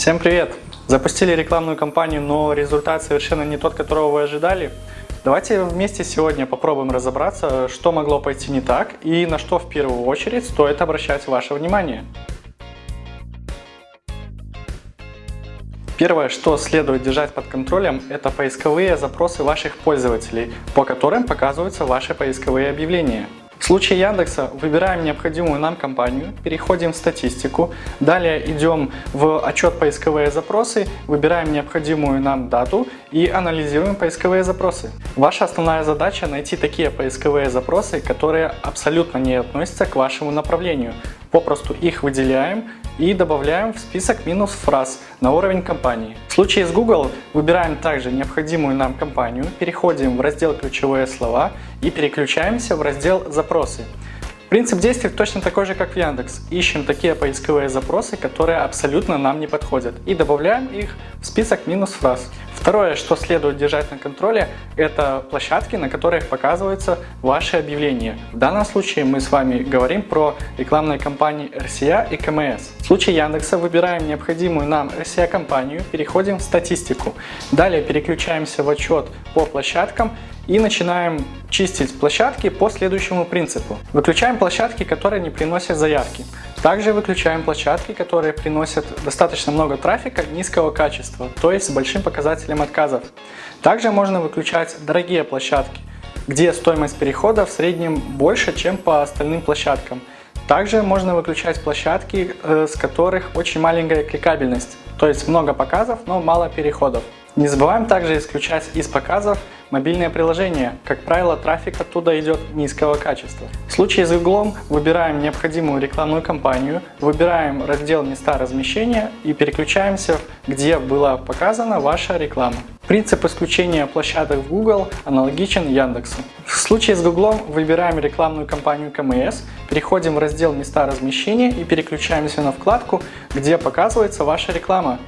Всем привет! Запустили рекламную кампанию, но результат совершенно не тот, которого вы ожидали. Давайте вместе сегодня попробуем разобраться, что могло пойти не так и на что в первую очередь стоит обращать ваше внимание. Первое, что следует держать под контролем, это поисковые запросы ваших пользователей, по которым показываются ваши поисковые объявления. В случае Яндекса выбираем необходимую нам компанию, переходим в статистику, далее идем в отчет поисковые запросы, выбираем необходимую нам дату и анализируем поисковые запросы. Ваша основная задача найти такие поисковые запросы, которые абсолютно не относятся к вашему направлению. Попросту их выделяем и добавляем в список минус фраз на уровень компании. В случае с Google выбираем также необходимую нам компанию, переходим в раздел «Ключевые слова» и переключаемся в раздел «Запросы». Принцип действий точно такой же, как в Яндекс. Ищем такие поисковые запросы, которые абсолютно нам не подходят и добавляем их в список минус фраз. Второе, что следует держать на контроле, это площадки, на которых показываются ваши объявления. В данном случае мы с вами говорим про рекламные кампании RCA и КМС. В случае Яндекса выбираем необходимую нам RCA компанию, переходим в статистику. Далее переключаемся в отчет по площадкам и начинаем чистить площадки по следующему принципу. Выключаем площадки, которые не приносят заявки. Также выключаем площадки, которые приносят достаточно много трафика низкого качества, то есть с большим показателем отказов. Также можно выключать дорогие площадки, где стоимость перехода в среднем больше, чем по остальным площадкам. Также можно выключать площадки, э, с которых очень маленькая кликабельность, то есть много показов, но мало переходов. Не забываем также исключать из показов мобильное приложение. Как правило, трафик оттуда идет низкого качества. В случае с Google выбираем необходимую рекламную кампанию, выбираем раздел «Места размещения» и переключаемся, где была показана ваша реклама. Принцип исключения площадок в Google аналогичен Яндексу. В случае с Google выбираем рекламную кампанию КМС, переходим в раздел «Места размещения» и переключаемся на вкладку, где показывается ваша реклама.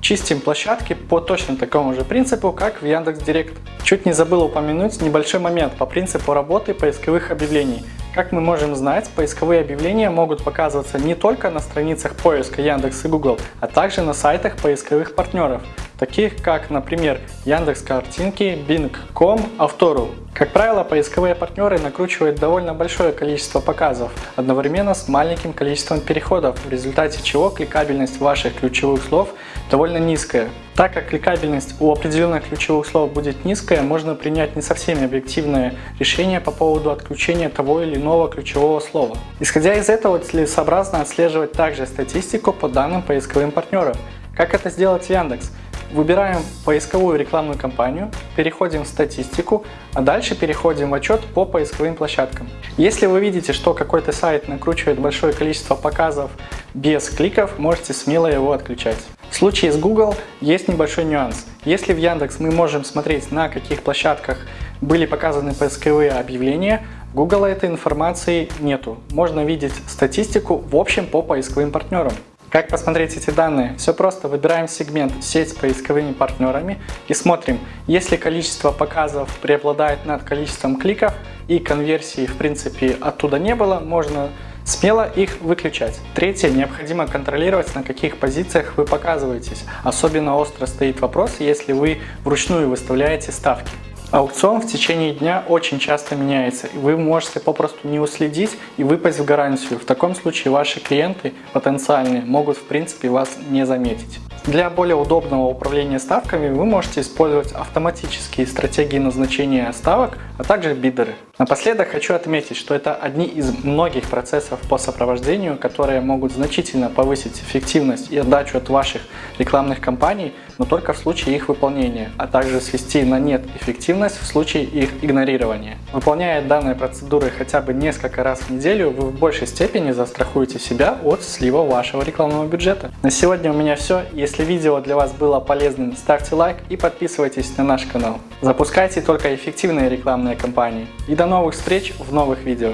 Чистим площадки по точно такому же принципу, как в Яндекс.Директ. Чуть не забыл упомянуть небольшой момент по принципу работы поисковых объявлений. Как мы можем знать, поисковые объявления могут показываться не только на страницах поиска Яндекс и Google, а также на сайтах поисковых партнеров, таких как, например, Яндекс Картинки, Bing.com, Автору. Как правило, поисковые партнеры накручивают довольно большое количество показов, одновременно с маленьким количеством переходов, в результате чего кликабельность ваших ключевых слов довольно низкая. Так как кликабельность у определенных ключевых слов будет низкая, можно принять не совсем объективное решение по поводу отключения того или иного ключевого слова. Исходя из этого, целесообразно отслеживать также статистику по данным поисковым партнерам. Как это сделать в Яндекс? Выбираем поисковую рекламную кампанию, переходим в статистику, а дальше переходим в отчет по поисковым площадкам. Если вы видите, что какой-то сайт накручивает большое количество показов без кликов, можете смело его отключать. В случае с Google есть небольшой нюанс. Если в Яндекс мы можем смотреть, на каких площадках были показаны поисковые объявления, в Google этой информации нету. Можно видеть статистику в общем по поисковым партнерам. Как посмотреть эти данные? Все просто. Выбираем сегмент «Сеть с поисковыми партнерами» и смотрим, если количество показов преобладает над количеством кликов и конверсии в принципе оттуда не было, можно Смело их выключать. Третье. Необходимо контролировать, на каких позициях вы показываетесь. Особенно остро стоит вопрос, если вы вручную выставляете ставки. Аукцион в течение дня очень часто меняется, и вы можете попросту не уследить и выпасть в гарантию. В таком случае ваши клиенты потенциальные могут в принципе вас не заметить. Для более удобного управления ставками вы можете использовать автоматические стратегии назначения ставок, а также бидеры. Напоследок хочу отметить, что это одни из многих процессов по сопровождению, которые могут значительно повысить эффективность и отдачу от ваших рекламных кампаний, но только в случае их выполнения, а также свести на нет эффективность в случае их игнорирования. Выполняя данные процедуры хотя бы несколько раз в неделю, вы в большей степени застрахуете себя от слива вашего рекламного бюджета. На сегодня у меня все. Если видео для вас было полезным, ставьте лайк и подписывайтесь на наш канал. Запускайте только эффективные рекламные кампании. И до новых встреч в новых видео.